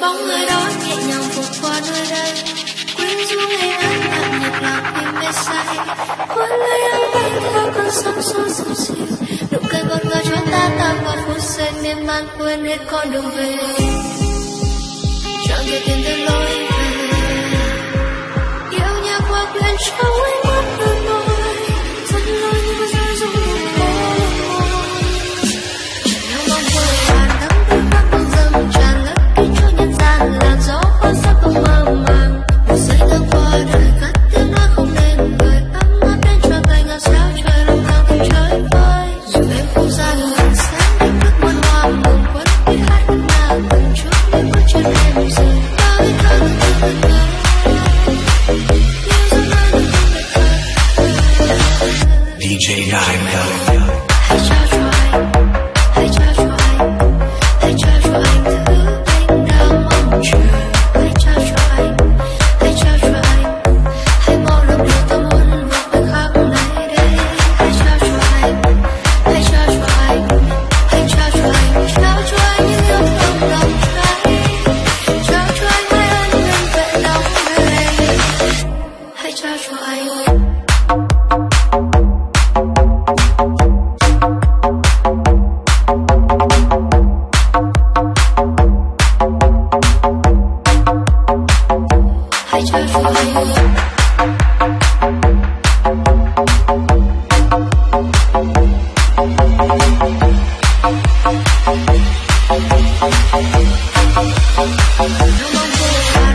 bóng người đó nhẹ nhàng vượt qua nơi đây. Quên xuống ngày ấy tạm nhịp lạc vì mê say. Hôn lấy anh bay theo con sóng xô dòng xìu nụ cười ngọt ngào cho ta tan vào phút giây mê man quên hết con đường về. Chẳng thể tìm được lối về. Yêu nhau qua quyến trong anh You know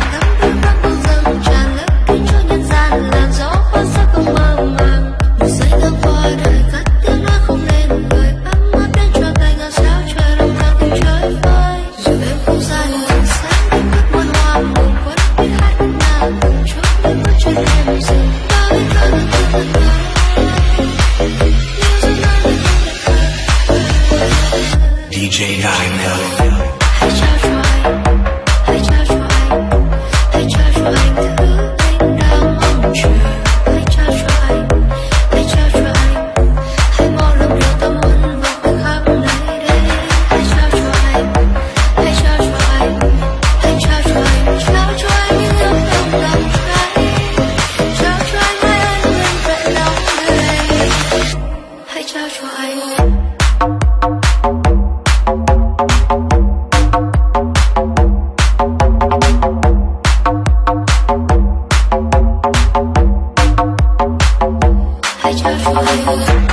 I just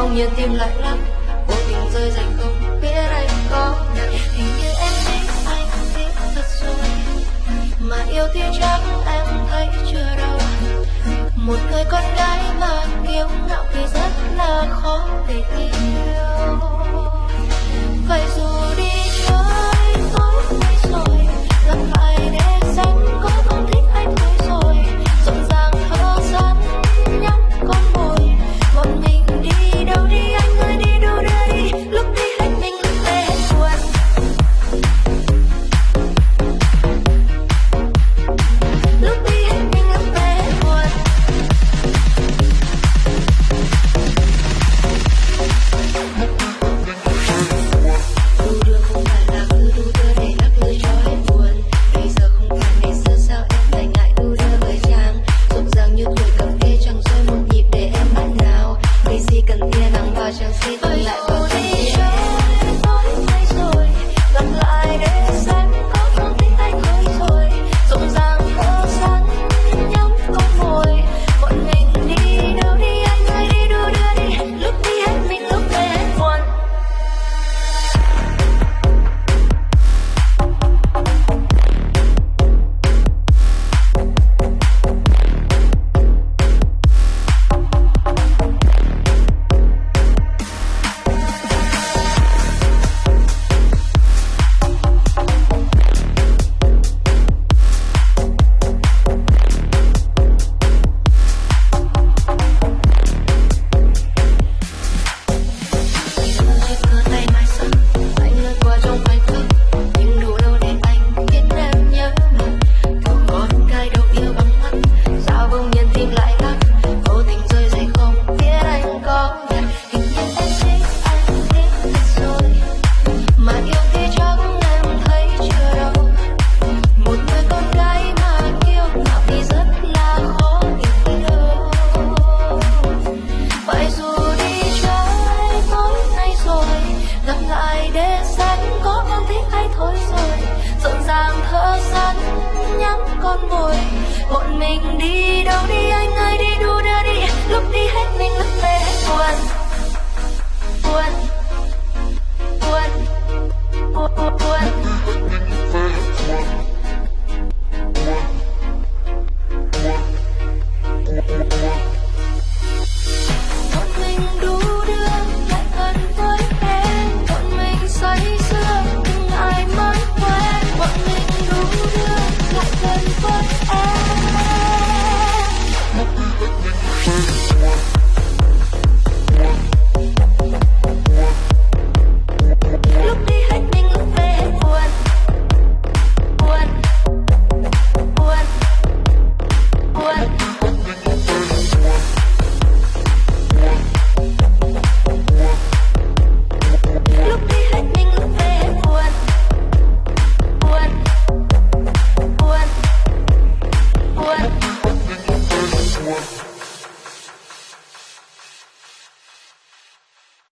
không? Như tim lại lắm. Vô tình rơi dành không? Biết anh có nặng hình như em thích anh biết thật rồi. Mà yêu thì chắc em thấy chưa đâu. Một người con gái mà kiêu ngạo thì rất là khó để yêu. Vậy dù đi